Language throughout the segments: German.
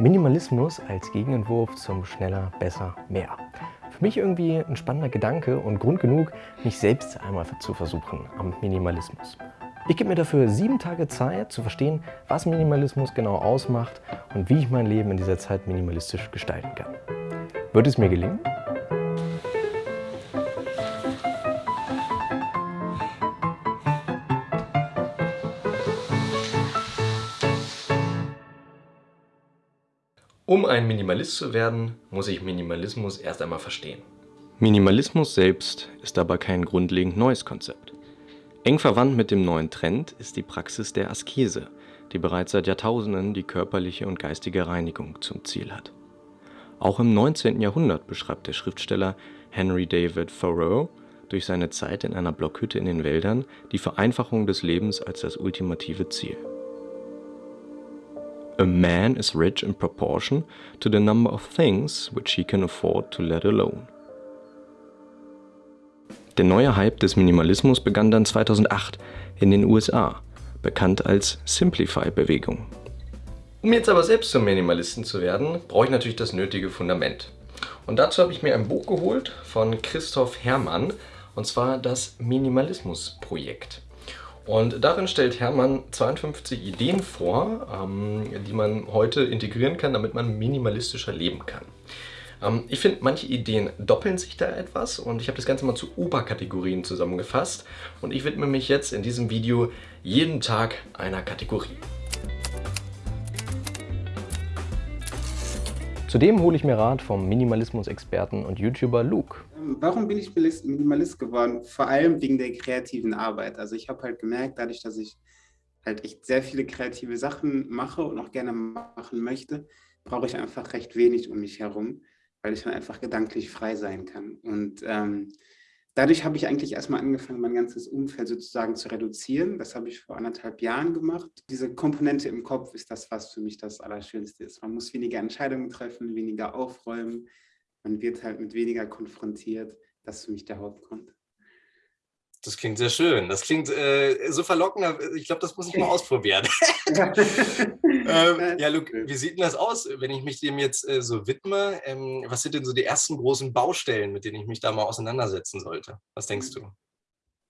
Minimalismus als Gegenentwurf zum Schneller, Besser, Mehr. Für mich irgendwie ein spannender Gedanke und Grund genug, mich selbst einmal zu versuchen am Minimalismus. Ich gebe mir dafür sieben Tage Zeit zu verstehen, was Minimalismus genau ausmacht und wie ich mein Leben in dieser Zeit minimalistisch gestalten kann. Wird es mir gelingen? Um ein Minimalist zu werden, muss ich Minimalismus erst einmal verstehen. Minimalismus selbst ist aber kein grundlegend neues Konzept. Eng verwandt mit dem neuen Trend ist die Praxis der Askese, die bereits seit Jahrtausenden die körperliche und geistige Reinigung zum Ziel hat. Auch im 19. Jahrhundert beschreibt der Schriftsteller Henry David Thoreau durch seine Zeit in einer Blockhütte in den Wäldern die Vereinfachung des Lebens als das ultimative Ziel. A man is rich in proportion to the number of things which he can afford to let alone. Der neue Hype des Minimalismus begann dann 2008 in den USA, bekannt als Simplify-Bewegung. Um jetzt aber selbst zum Minimalisten zu werden, brauche ich natürlich das nötige Fundament. Und dazu habe ich mir ein Buch geholt von Christoph Herrmann, und zwar das Minimalismus-Projekt. Und darin stellt Hermann 52 Ideen vor, ähm, die man heute integrieren kann, damit man minimalistischer leben kann. Ähm, ich finde, manche Ideen doppeln sich da etwas und ich habe das Ganze mal zu Oberkategorien zusammengefasst und ich widme mich jetzt in diesem Video jeden Tag einer Kategorie. Zudem hole ich mir Rat vom Minimalismus-Experten und YouTuber Luke. Warum bin ich Minimalist geworden? Vor allem wegen der kreativen Arbeit. Also ich habe halt gemerkt, dadurch, dass ich halt echt sehr viele kreative Sachen mache und auch gerne machen möchte, brauche ich einfach recht wenig um mich herum, weil ich dann einfach gedanklich frei sein kann. Und ähm, dadurch habe ich eigentlich erstmal angefangen, mein ganzes Umfeld sozusagen zu reduzieren. Das habe ich vor anderthalb Jahren gemacht. Diese Komponente im Kopf ist das, was für mich das Allerschönste ist. Man muss weniger Entscheidungen treffen, weniger aufräumen. Man wird halt mit weniger konfrontiert. Das ist für mich der Hauptgrund. Das klingt sehr schön. Das klingt äh, so verlockend. Ich glaube, das muss ich mal ausprobieren. ähm, ja, Luke, wie sieht denn das aus, wenn ich mich dem jetzt äh, so widme? Ähm, was sind denn so die ersten großen Baustellen, mit denen ich mich da mal auseinandersetzen sollte? Was denkst du?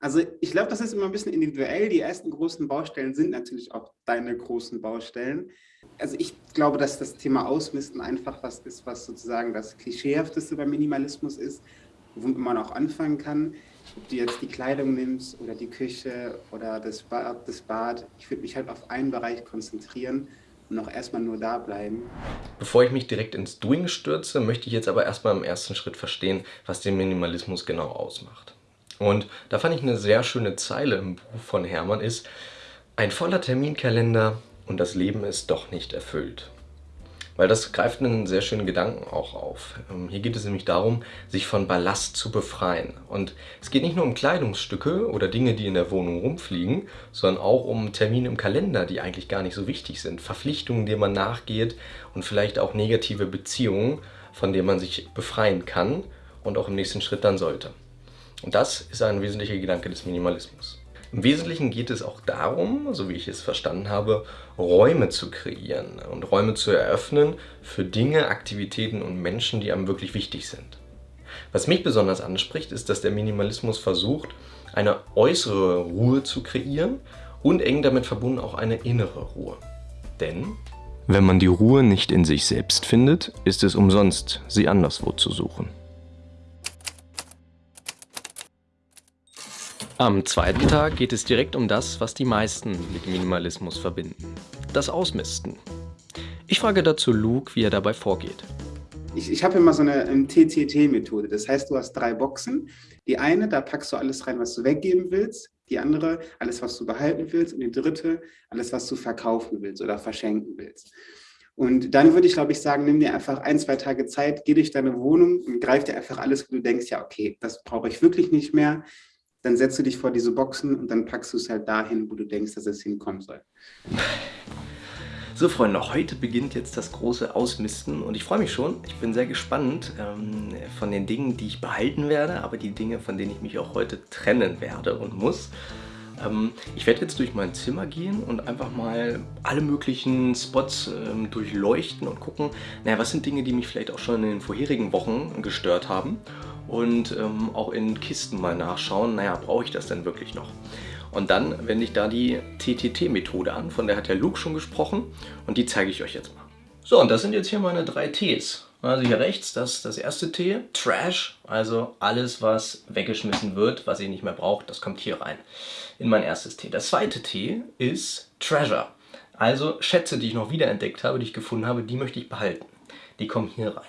Also ich glaube, das ist immer ein bisschen individuell. Die ersten großen Baustellen sind natürlich auch deine großen Baustellen. Also ich glaube, dass das Thema Ausmisten einfach was ist, was sozusagen das Klischeehafteste beim Minimalismus ist, womit man auch anfangen kann ob du jetzt die Kleidung nimmst oder die Küche oder das Bad, das Bad. Ich würde mich halt auf einen Bereich konzentrieren und auch erstmal nur da bleiben. Bevor ich mich direkt ins Doing stürze, möchte ich jetzt aber erstmal im ersten Schritt verstehen, was den Minimalismus genau ausmacht. Und da fand ich eine sehr schöne Zeile im Buch von Hermann ist, ein voller Terminkalender und das Leben ist doch nicht erfüllt. Weil das greift einen sehr schönen Gedanken auch auf. Ähm, hier geht es nämlich darum, sich von Ballast zu befreien. Und es geht nicht nur um Kleidungsstücke oder Dinge, die in der Wohnung rumfliegen, sondern auch um Termine im Kalender, die eigentlich gar nicht so wichtig sind. Verpflichtungen, denen man nachgeht und vielleicht auch negative Beziehungen, von denen man sich befreien kann und auch im nächsten Schritt dann sollte. Und das ist ein wesentlicher Gedanke des Minimalismus. Im Wesentlichen geht es auch darum, so wie ich es verstanden habe, Räume zu kreieren und Räume zu eröffnen für Dinge, Aktivitäten und Menschen, die einem wirklich wichtig sind. Was mich besonders anspricht, ist, dass der Minimalismus versucht, eine äußere Ruhe zu kreieren und eng damit verbunden auch eine innere Ruhe. Denn wenn man die Ruhe nicht in sich selbst findet, ist es umsonst, sie anderswo zu suchen. Am zweiten Tag geht es direkt um das, was die meisten mit Minimalismus verbinden. Das Ausmisten. Ich frage dazu Luke, wie er dabei vorgeht. Ich, ich habe immer so eine TCT-Methode. Das heißt, du hast drei Boxen. Die eine, da packst du alles rein, was du weggeben willst. Die andere, alles, was du behalten willst. Und die dritte, alles, was du verkaufen willst oder verschenken willst. Und dann würde ich, glaube ich, sagen, nimm dir einfach ein, zwei Tage Zeit, geh durch deine Wohnung und greif dir einfach alles, wo du denkst, ja, okay, das brauche ich wirklich nicht mehr dann setzt du dich vor diese Boxen und dann packst du es halt dahin, wo du denkst, dass es hinkommen soll. So Freunde, heute beginnt jetzt das große Ausmisten und ich freue mich schon. Ich bin sehr gespannt ähm, von den Dingen, die ich behalten werde, aber die Dinge, von denen ich mich auch heute trennen werde und muss. Ähm, ich werde jetzt durch mein Zimmer gehen und einfach mal alle möglichen Spots ähm, durchleuchten und gucken, naja, was sind Dinge, die mich vielleicht auch schon in den vorherigen Wochen gestört haben und ähm, auch in Kisten mal nachschauen, naja, brauche ich das denn wirklich noch? Und dann wende ich da die TTT-Methode an, von der hat der Luke schon gesprochen und die zeige ich euch jetzt mal. So, und das sind jetzt hier meine drei Ts. Also hier rechts, das das erste T, Trash, also alles, was weggeschmissen wird, was ihr nicht mehr braucht, das kommt hier rein in mein erstes T. Das zweite T ist Treasure, also Schätze, die ich noch wiederentdeckt habe, die ich gefunden habe, die möchte ich behalten. Die kommen hier rein.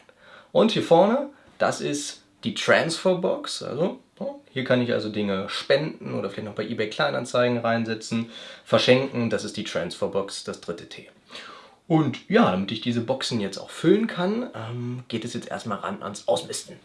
Und hier vorne, das ist die Transferbox, also hier kann ich also Dinge spenden oder vielleicht noch bei eBay Kleinanzeigen reinsetzen, verschenken, das ist die Transferbox, das dritte T. Und ja, damit ich diese Boxen jetzt auch füllen kann, ähm, geht es jetzt erstmal ran ans Ausmisten.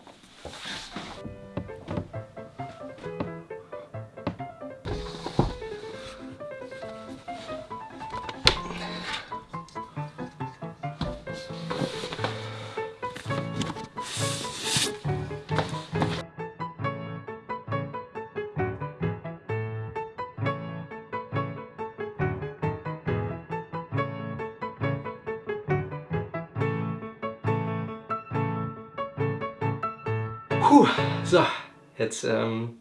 Puh, so, jetzt ähm,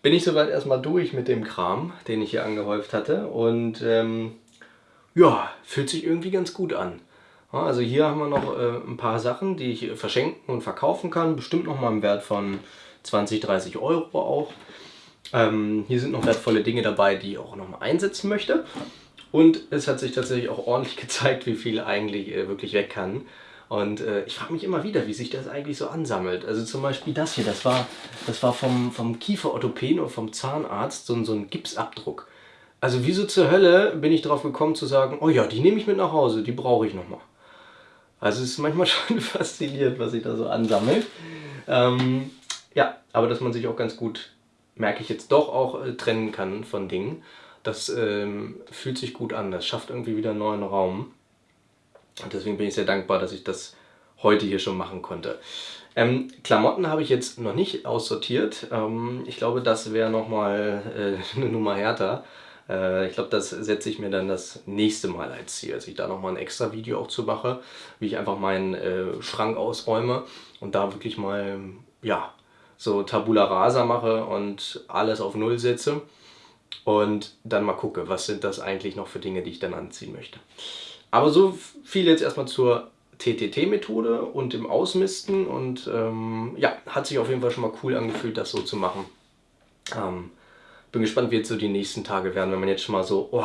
bin ich soweit erstmal durch mit dem Kram, den ich hier angehäuft hatte und ähm, ja, fühlt sich irgendwie ganz gut an. Also hier haben wir noch äh, ein paar Sachen, die ich verschenken und verkaufen kann, bestimmt noch mal im Wert von 20, 30 Euro auch. Ähm, hier sind noch wertvolle Dinge dabei, die ich auch noch mal einsetzen möchte. Und es hat sich tatsächlich auch ordentlich gezeigt, wie viel eigentlich äh, wirklich weg kann. Und äh, ich frage mich immer wieder, wie sich das eigentlich so ansammelt. Also zum Beispiel das hier, das war, das war vom, vom Kieferorthopäden oder vom Zahnarzt so, so ein Gipsabdruck. Also wieso zur Hölle bin ich darauf gekommen zu sagen, oh ja, die nehme ich mit nach Hause, die brauche ich nochmal. Also es ist manchmal schon faszinierend, was sich da so ansammelt. Ähm, ja, aber dass man sich auch ganz gut, merke ich jetzt doch auch, äh, trennen kann von Dingen. Das ähm, fühlt sich gut an, das schafft irgendwie wieder einen neuen Raum. Und deswegen bin ich sehr dankbar, dass ich das heute hier schon machen konnte. Ähm, Klamotten habe ich jetzt noch nicht aussortiert. Ähm, ich glaube, das wäre nochmal äh, eine Nummer härter. Äh, ich glaube, das setze ich mir dann das nächste Mal als Ziel, dass ich da nochmal ein extra Video auch zu mache, wie ich einfach meinen äh, Schrank ausräume und da wirklich mal, ja, so Tabula Rasa mache und alles auf Null setze und dann mal gucke, was sind das eigentlich noch für Dinge, die ich dann anziehen möchte. Aber so viel jetzt erstmal zur TTT-Methode und dem Ausmisten und ähm, ja, hat sich auf jeden Fall schon mal cool angefühlt, das so zu machen. Ähm, bin gespannt, wie jetzt so die nächsten Tage werden, wenn man jetzt schon mal so, oh,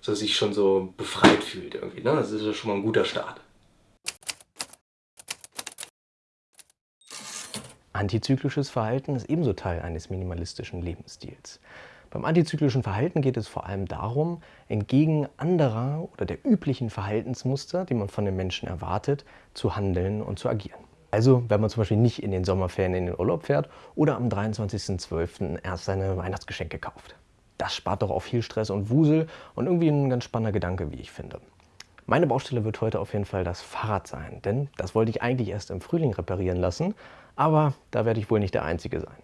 so sich schon so befreit fühlt irgendwie. Ne? Das ist ja schon mal ein guter Start. Antizyklisches Verhalten ist ebenso Teil eines minimalistischen Lebensstils. Beim antizyklischen Verhalten geht es vor allem darum, entgegen anderer oder der üblichen Verhaltensmuster, die man von den Menschen erwartet, zu handeln und zu agieren. Also, wenn man zum Beispiel nicht in den Sommerferien in den Urlaub fährt oder am 23.12. erst seine Weihnachtsgeschenke kauft. Das spart doch auch viel Stress und Wusel und irgendwie ein ganz spannender Gedanke, wie ich finde. Meine Baustelle wird heute auf jeden Fall das Fahrrad sein, denn das wollte ich eigentlich erst im Frühling reparieren lassen, aber da werde ich wohl nicht der Einzige sein.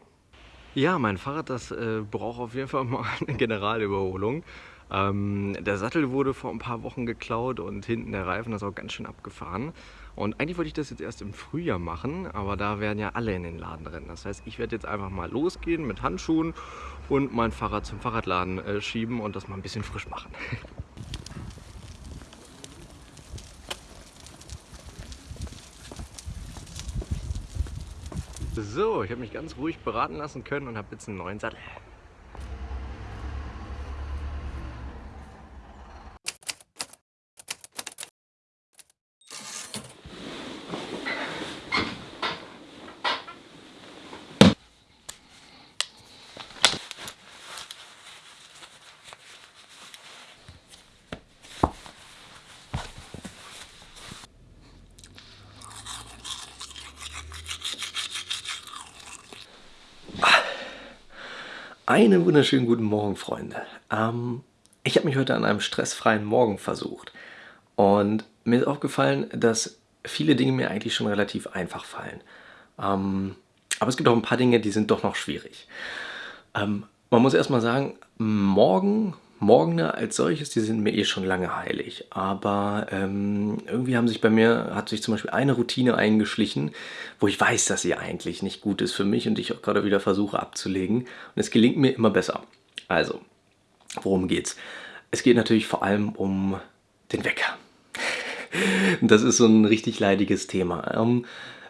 Ja, mein Fahrrad, das äh, braucht auf jeden Fall mal eine Generalüberholung. Ähm, der Sattel wurde vor ein paar Wochen geklaut und hinten der Reifen ist auch ganz schön abgefahren. Und eigentlich wollte ich das jetzt erst im Frühjahr machen, aber da werden ja alle in den Laden rennen. Das heißt, ich werde jetzt einfach mal losgehen mit Handschuhen und mein Fahrrad zum Fahrradladen äh, schieben und das mal ein bisschen frisch machen. So, ich habe mich ganz ruhig beraten lassen können und habe jetzt einen neuen Sattel. Einen wunderschönen guten Morgen, Freunde. Ähm, ich habe mich heute an einem stressfreien Morgen versucht. Und mir ist aufgefallen, dass viele Dinge mir eigentlich schon relativ einfach fallen. Ähm, aber es gibt auch ein paar Dinge, die sind doch noch schwierig. Ähm, Man muss erstmal sagen, morgen, Morgene als solches, die sind mir eh schon lange heilig. Aber ähm, irgendwie haben sich bei mir, hat sich zum Beispiel eine Routine eingeschlichen, wo ich weiß, dass sie eigentlich nicht gut ist für mich und ich auch gerade wieder versuche abzulegen. Und es gelingt mir immer besser. Also, worum geht's? Es geht natürlich vor allem um den Wecker. das ist so ein richtig leidiges Thema. Ähm,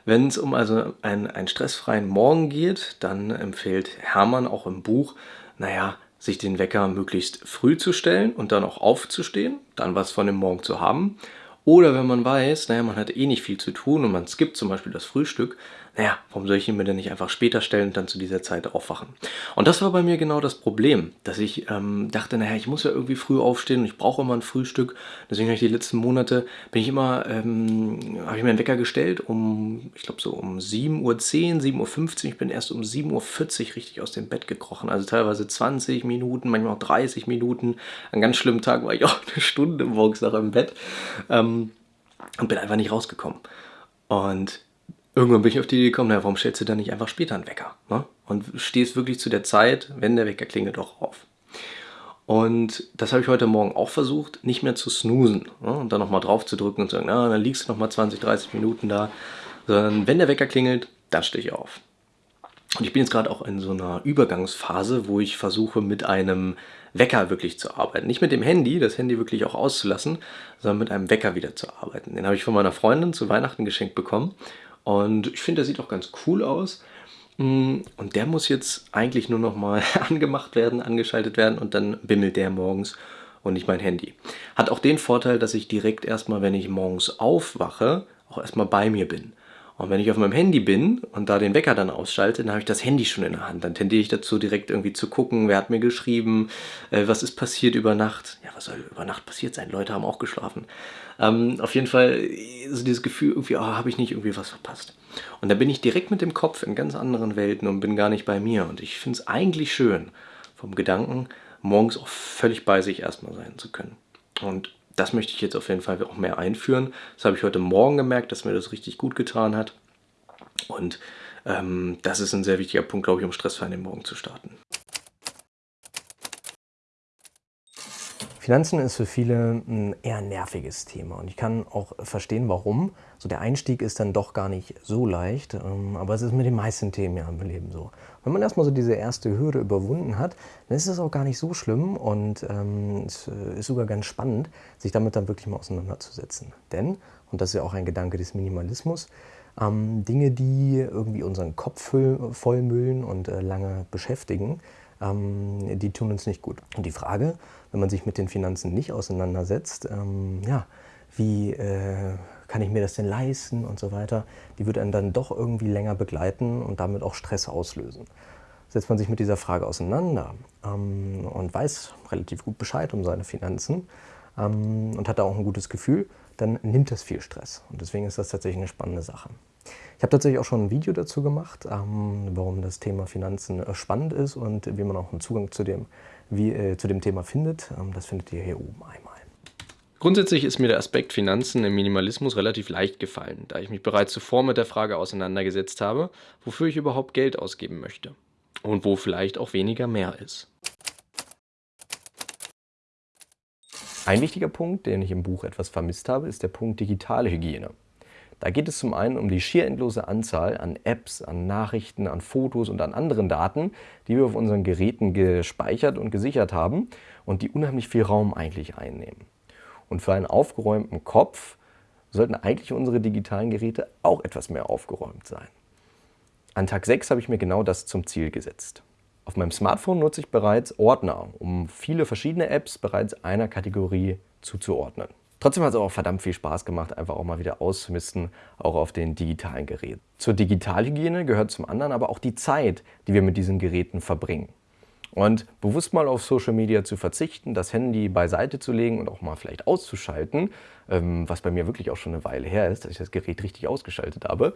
wenn es um also einen, einen stressfreien Morgen geht, dann empfiehlt Hermann auch im Buch, naja, sich den Wecker möglichst früh zu stellen und dann auch aufzustehen, dann was von dem Morgen zu haben. Oder wenn man weiß, naja, man hat eh nicht viel zu tun und man skippt zum Beispiel das Frühstück, naja, warum soll ich ihn mir denn nicht einfach später stellen und dann zu dieser Zeit aufwachen? Und das war bei mir genau das Problem, dass ich ähm, dachte, naja, ich muss ja irgendwie früh aufstehen und ich brauche immer ein Frühstück. Deswegen habe ich die letzten Monate, bin ich immer, ähm, habe ich mir einen Wecker gestellt um, ich glaube so um 7.10 Uhr, 7.15 Uhr. Ich bin erst um 7.40 Uhr richtig aus dem Bett gekrochen. Also teilweise 20 Minuten, manchmal auch 30 Minuten. An ganz schlimmen Tag war ich auch eine Stunde morgens noch im Bett ähm, und bin einfach nicht rausgekommen. Und Irgendwann bin ich auf die Idee gekommen, naja, warum stellst du dann nicht einfach später einen Wecker? Ne? Und stehst wirklich zu der Zeit, wenn der Wecker klingelt, auch auf. Und das habe ich heute Morgen auch versucht, nicht mehr zu snoosen ne? und dann nochmal drauf zu drücken und zu sagen, na, dann liegst du nochmal 20, 30 Minuten da. Sondern wenn der Wecker klingelt, dann stehe ich auf. Und ich bin jetzt gerade auch in so einer Übergangsphase, wo ich versuche, mit einem Wecker wirklich zu arbeiten. Nicht mit dem Handy, das Handy wirklich auch auszulassen, sondern mit einem Wecker wieder zu arbeiten. Den habe ich von meiner Freundin zu Weihnachten geschenkt bekommen. Und ich finde, der sieht auch ganz cool aus. Mm, und der muss jetzt eigentlich nur noch mal angemacht werden, angeschaltet werden und dann bimmelt der morgens und nicht mein Handy. Hat auch den Vorteil, dass ich direkt erstmal, wenn ich morgens aufwache, auch erstmal bei mir bin. Und wenn ich auf meinem Handy bin und da den Wecker dann ausschalte, dann habe ich das Handy schon in der Hand. Dann tendiere ich dazu, direkt irgendwie zu gucken, wer hat mir geschrieben, äh, was ist passiert über Nacht. Was soll über Nacht passiert sein? Leute haben auch geschlafen. Ähm, auf jeden Fall ist dieses Gefühl irgendwie, oh, habe ich nicht irgendwie was verpasst. Und da bin ich direkt mit dem Kopf in ganz anderen Welten und bin gar nicht bei mir. Und ich finde es eigentlich schön, vom Gedanken, morgens auch völlig bei sich erstmal sein zu können. Und das möchte ich jetzt auf jeden Fall auch mehr einführen. Das habe ich heute Morgen gemerkt, dass mir das richtig gut getan hat. Und ähm, das ist ein sehr wichtiger Punkt, glaube ich, um stressfrei in den Morgen zu starten. Finanzen ist für viele ein eher nerviges Thema und ich kann auch verstehen, warum. So der Einstieg ist dann doch gar nicht so leicht, ähm, aber es ist mit den meisten Themen ja im Leben so. Wenn man erstmal so diese erste Hürde überwunden hat, dann ist es auch gar nicht so schlimm und ähm, es ist sogar ganz spannend, sich damit dann wirklich mal auseinanderzusetzen. Denn, und das ist ja auch ein Gedanke des Minimalismus, ähm, Dinge, die irgendwie unseren Kopf vollmüllen und äh, lange beschäftigen, ähm, die tun uns nicht gut. Und die Frage, wenn man sich mit den Finanzen nicht auseinandersetzt, ähm, ja, wie äh, kann ich mir das denn leisten und so weiter, die wird einen dann doch irgendwie länger begleiten und damit auch Stress auslösen. Setzt man sich mit dieser Frage auseinander ähm, und weiß relativ gut Bescheid um seine Finanzen ähm, und hat da auch ein gutes Gefühl, dann nimmt das viel Stress. Und deswegen ist das tatsächlich eine spannende Sache. Ich habe tatsächlich auch schon ein Video dazu gemacht, ähm, warum das Thema Finanzen äh, spannend ist und wie man auch einen Zugang zu dem, wie, äh, zu dem Thema findet. Ähm, das findet ihr hier oben einmal. Grundsätzlich ist mir der Aspekt Finanzen im Minimalismus relativ leicht gefallen, da ich mich bereits zuvor mit der Frage auseinandergesetzt habe, wofür ich überhaupt Geld ausgeben möchte und wo vielleicht auch weniger mehr ist. Ein wichtiger Punkt, den ich im Buch etwas vermisst habe, ist der Punkt digitale Hygiene. Da geht es zum einen um die schier endlose Anzahl an Apps, an Nachrichten, an Fotos und an anderen Daten, die wir auf unseren Geräten gespeichert und gesichert haben und die unheimlich viel Raum eigentlich einnehmen. Und für einen aufgeräumten Kopf sollten eigentlich unsere digitalen Geräte auch etwas mehr aufgeräumt sein. An Tag 6 habe ich mir genau das zum Ziel gesetzt. Auf meinem Smartphone nutze ich bereits Ordner, um viele verschiedene Apps bereits einer Kategorie zuzuordnen. Trotzdem hat es auch verdammt viel Spaß gemacht, einfach auch mal wieder auszumisten, auch auf den digitalen Geräten. Zur Digitalhygiene gehört zum anderen aber auch die Zeit, die wir mit diesen Geräten verbringen. Und bewusst mal auf Social Media zu verzichten, das Handy beiseite zu legen und auch mal vielleicht auszuschalten, ähm, was bei mir wirklich auch schon eine Weile her ist, dass ich das Gerät richtig ausgeschaltet habe,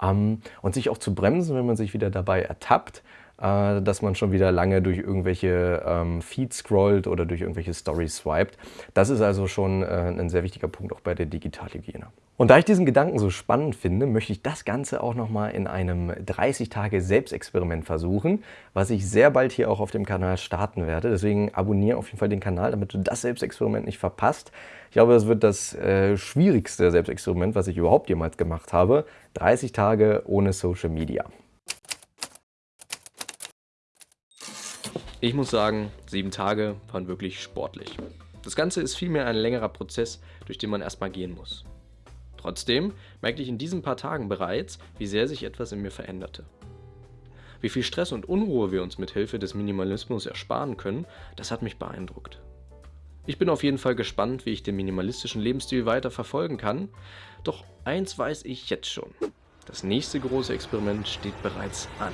ähm, und sich auch zu bremsen, wenn man sich wieder dabei ertappt, äh, dass man schon wieder lange durch irgendwelche ähm, Feeds scrollt oder durch irgendwelche Stories swiped. Das ist also schon äh, ein sehr wichtiger Punkt auch bei der Digitalhygiene. Und da ich diesen Gedanken so spannend finde, möchte ich das Ganze auch nochmal in einem 30-Tage-Selbstexperiment versuchen, was ich sehr bald hier auch auf dem Kanal starten werde. Deswegen abonniere auf jeden Fall den Kanal, damit du das Selbstexperiment nicht verpasst. Ich glaube, das wird das äh, schwierigste Selbstexperiment, was ich überhaupt jemals gemacht habe. 30 Tage ohne Social Media. Ich muss sagen, sieben Tage waren wirklich sportlich. Das Ganze ist vielmehr ein längerer Prozess, durch den man erstmal gehen muss. Trotzdem merkte ich in diesen paar Tagen bereits, wie sehr sich etwas in mir veränderte. Wie viel Stress und Unruhe wir uns mit Hilfe des Minimalismus ersparen können, das hat mich beeindruckt. Ich bin auf jeden Fall gespannt, wie ich den minimalistischen Lebensstil weiter verfolgen kann, doch eins weiß ich jetzt schon. Das nächste große Experiment steht bereits an.